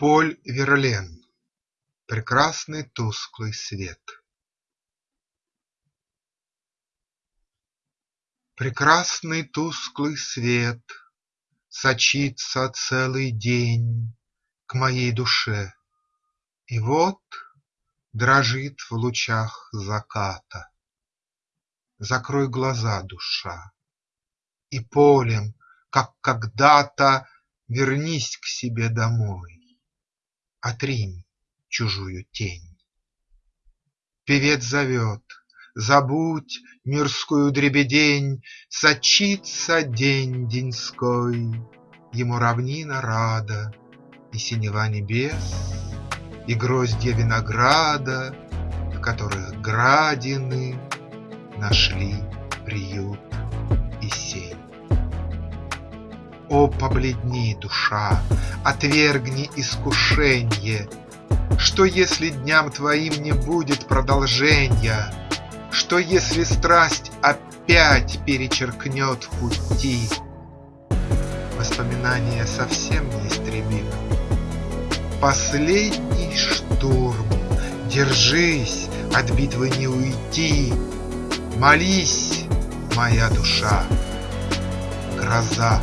Поль Верлен Прекрасный тусклый свет Прекрасный тусклый свет Сочится целый день К моей душе, и вот Дрожит в лучах заката. Закрой глаза, душа, И полем, как когда-то, Вернись к себе домой. Отринь чужую тень. Певец зовет, забудь мирскую дребедень, Сочится день деньской, ему равнина рада, И синева небес, и гроздья винограда, В которых градины нашли приют и сень. О, побледни, душа, отвергни искушенье! Что, если дням твоим не будет продолжения? Что, если страсть опять перечеркнет пути? Воспоминание совсем неистребимо. Последний штурм, держись, от битвы не уйти, Молись, моя душа, гроза